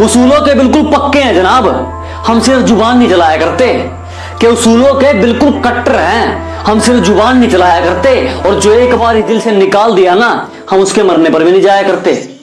उसूलों के बिल्कुल पक्के हैं, जनाब। हम सिर्फ़ ज़ुबान नहीं चलाया करते। कि उसूलों के बिल्कुल कट्टर हैं, हम सिर्फ़ ज़ुबान नहीं चलाया करते। और जो एक बार दिल से निकाल दिया ना, हम उसके मरने पर भी नहीं जाया करते।